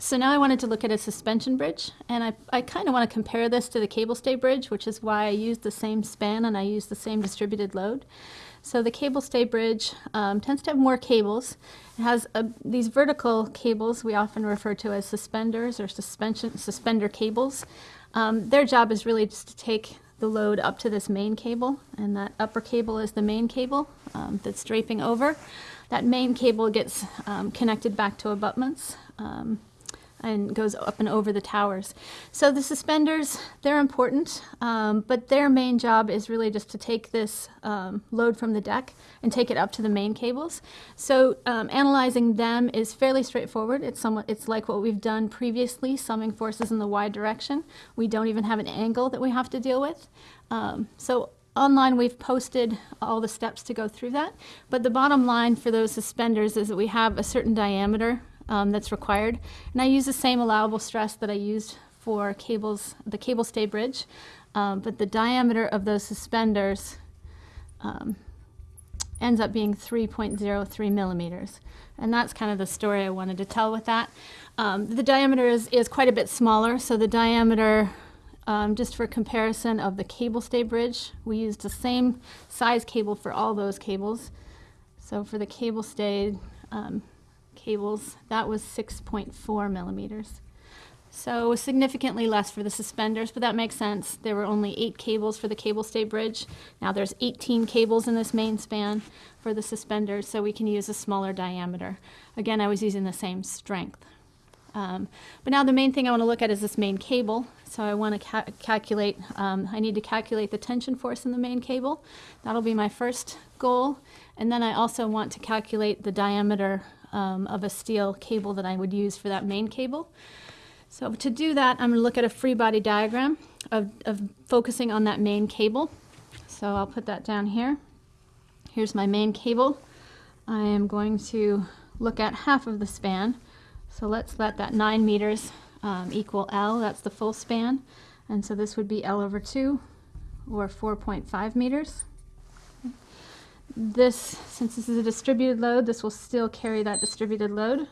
So now I wanted to look at a suspension bridge, and I, I kind of want to compare this to the cable stay bridge, which is why I used the same span and I used the same distributed load. So the cable stay bridge um, tends to have more cables. It has a, these vertical cables we often refer to as suspenders or suspension suspender cables. Um, their job is really just to take the load up to this main cable, and that upper cable is the main cable um, that's draping over. That main cable gets um, connected back to abutments. Um, and goes up and over the towers. So the suspenders, they're important, um, but their main job is really just to take this um, load from the deck and take it up to the main cables. So um, analyzing them is fairly straightforward. It's somewhat, it's like what we've done previously, summing forces in the y direction. We don't even have an angle that we have to deal with. Um, so online we've posted all the steps to go through that, but the bottom line for those suspenders is that we have a certain diameter um, that's required. And I use the same allowable stress that I used for cables, the cable stay bridge, um, but the diameter of those suspenders um, ends up being 3.03 millimeters. And that's kind of the story I wanted to tell with that. Um, the diameter is, is quite a bit smaller, so the diameter um, just for comparison of the cable stay bridge, we used the same size cable for all those cables. So for the cable stay, um, cables, that was 6.4 millimeters. So significantly less for the suspenders, but that makes sense. There were only eight cables for the cable stay bridge. Now there's 18 cables in this main span for the suspenders, so we can use a smaller diameter. Again, I was using the same strength. Um, but now the main thing I want to look at is this main cable. So I want to ca calculate, um, I need to calculate the tension force in the main cable. That'll be my first goal. And then I also want to calculate the diameter um, of a steel cable that I would use for that main cable. So to do that, I'm going to look at a free body diagram of, of focusing on that main cable. So I'll put that down here. Here's my main cable. I am going to look at half of the span. So let's let that 9 meters um, equal L. That's the full span. And so this would be L over 2, or 4.5 meters. This, since this is a distributed load, this will still carry that distributed load.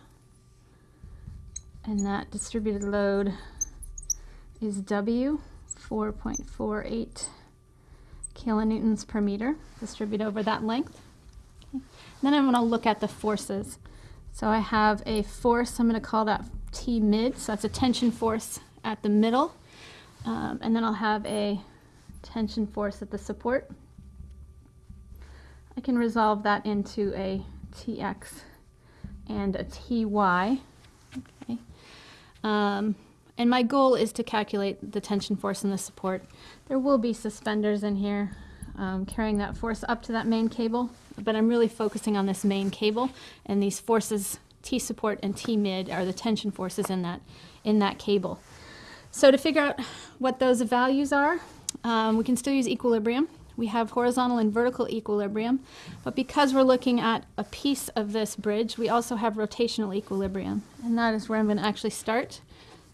And that distributed load is W, 4.48 kilonewtons per meter, distribute over that length. Okay. Then I'm going to look at the forces. So I have a force, I'm going to call that T mid, so that's a tension force at the middle. Um, and then I'll have a tension force at the support. I can resolve that into a Tx and a Ty. Okay. Um, and my goal is to calculate the tension force and the support. There will be suspenders in here um, carrying that force up to that main cable, but I'm really focusing on this main cable and these forces T support and T mid are the tension forces in that, in that cable. So to figure out what those values are, um, we can still use equilibrium we have horizontal and vertical equilibrium, but because we're looking at a piece of this bridge, we also have rotational equilibrium, and that is where I'm going to actually start.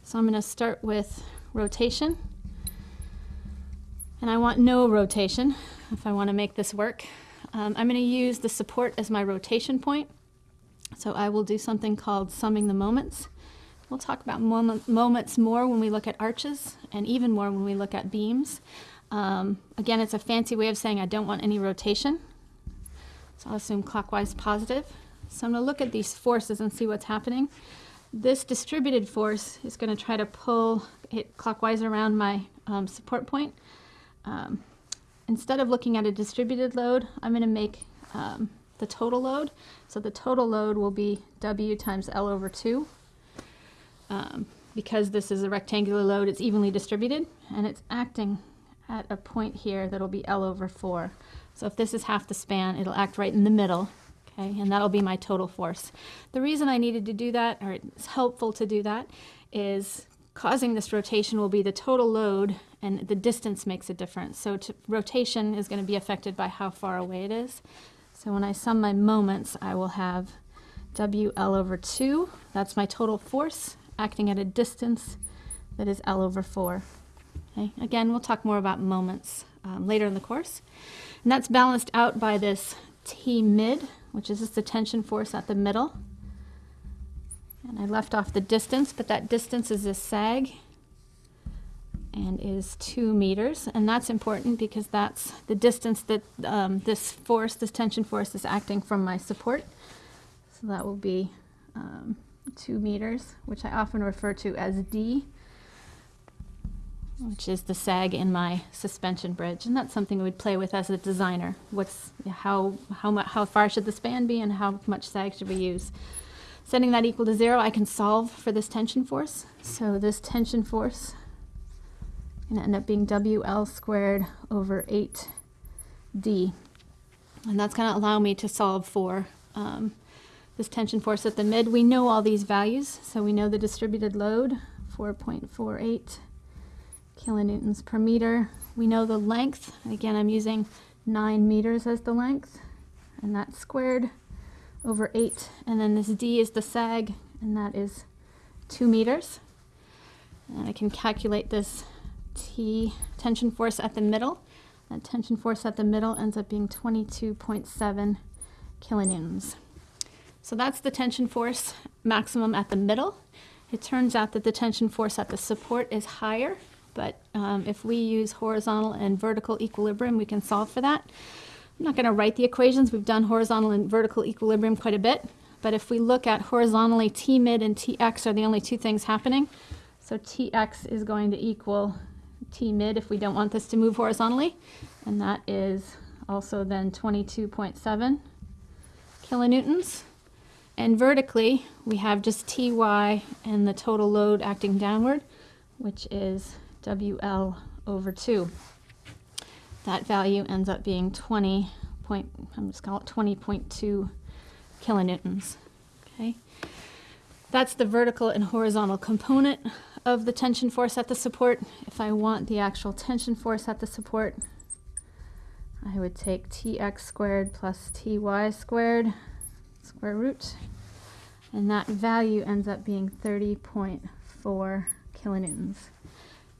So I'm going to start with rotation, and I want no rotation if I want to make this work. Um, I'm going to use the support as my rotation point, so I will do something called summing the moments. We'll talk about moment, moments more when we look at arches, and even more when we look at beams. Um, again, it's a fancy way of saying I don't want any rotation. So I'll assume clockwise positive. So I'm going to look at these forces and see what's happening. This distributed force is going to try to pull it clockwise around my um, support point. Um, instead of looking at a distributed load, I'm going to make um, the total load. So the total load will be W times L over 2. Um, because this is a rectangular load, it's evenly distributed, and it's acting at a point here that'll be L over 4. So if this is half the span, it'll act right in the middle, okay, and that'll be my total force. The reason I needed to do that, or it's helpful to do that, is causing this rotation will be the total load and the distance makes a difference. So rotation is going to be affected by how far away it is. So when I sum my moments, I will have WL over 2. That's my total force acting at a distance that is L over 4. Okay. Again, we'll talk more about moments um, later in the course. And that's balanced out by this T mid, which is just the tension force at the middle. And I left off the distance, but that distance is a sag and is two meters. And that's important because that's the distance that um, this force, this tension force is acting from my support. So that will be um, two meters, which I often refer to as D, which is the sag in my suspension bridge. And that's something we'd play with as a designer. What's, how, how, mu- how far should the span be and how much sag should we use? Setting that equal to zero, I can solve for this tension force. So this tension force going to end up being WL squared over 8D. And that's going to allow me to solve for um, this tension force at the mid. We know all these values, so we know the distributed load, 4.48 kilonewtons per meter. We know the length. Again, I'm using 9 meters as the length, and that's squared over 8. And then this D is the sag, and that is 2 meters. And I can calculate this T tension force at the middle. That tension force at the middle ends up being 22.7 kilonewtons. So that's the tension force maximum at the middle. It turns out that the tension force at the support is higher, but um, if we use horizontal and vertical equilibrium, we can solve for that. I'm not going to write the equations. We've done horizontal and vertical equilibrium quite a bit. But if we look at horizontally, T mid and Tx are the only two things happening. So Tx is going to equal T mid if we don't want this to move horizontally. And that is also then 22.7 kilonewtons. And vertically, we have just Ty and the total load acting downward, which is WL over 2. That value ends up being 20 point, I'm just call it 20.2 kilonewtons. Okay. That's the vertical and horizontal component of the tension force at the support. If I want the actual tension force at the support, I would take Tx squared plus Ty squared, square root, and that value ends up being 30.4 kilonewtons.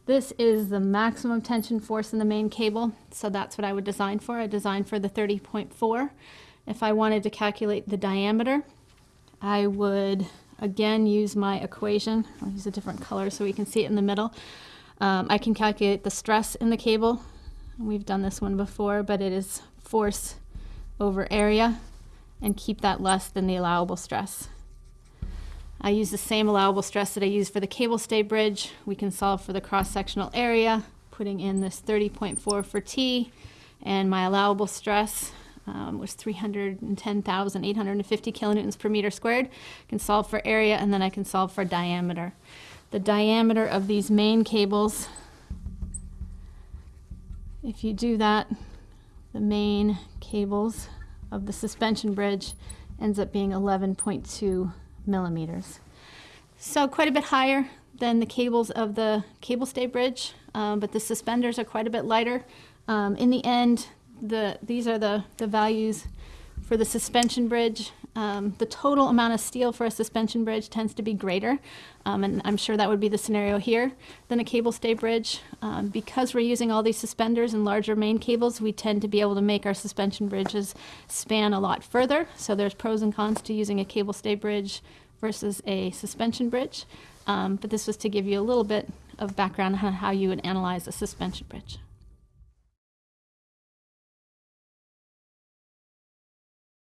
This is the maximum tension force in the main cable, so that's what I would design for. I designed for the 30.4. If I wanted to calculate the diameter, I would again use my equation. I'll use a different color so we can see it in the middle. Um, I can calculate the stress in the cable. We've done this one before, but it is force over area and keep that less than the allowable stress. I use the same allowable stress that I use for the cable stay bridge. We can solve for the cross-sectional area, putting in this 30.4 for T, and my allowable stress um, was 310,850 kilonewtons per meter squared. I can solve for area, and then I can solve for diameter. The diameter of these main cables, if you do that, the main cables of the suspension bridge ends up being 11.2 millimeters. So quite a bit higher than the cables of the cable stay bridge, um, but the suspenders are quite a bit lighter. Um, in the end, the these are the, the values for the suspension bridge. Um, the total amount of steel for a suspension bridge tends to be greater, um, and I'm sure that would be the scenario here, than a cable stay bridge. Um, because we're using all these suspenders and larger main cables, we tend to be able to make our suspension bridges span a lot further. So there's pros and cons to using a cable stay bridge versus a suspension bridge. Um, but this was to give you a little bit of background on how you would analyze a suspension bridge.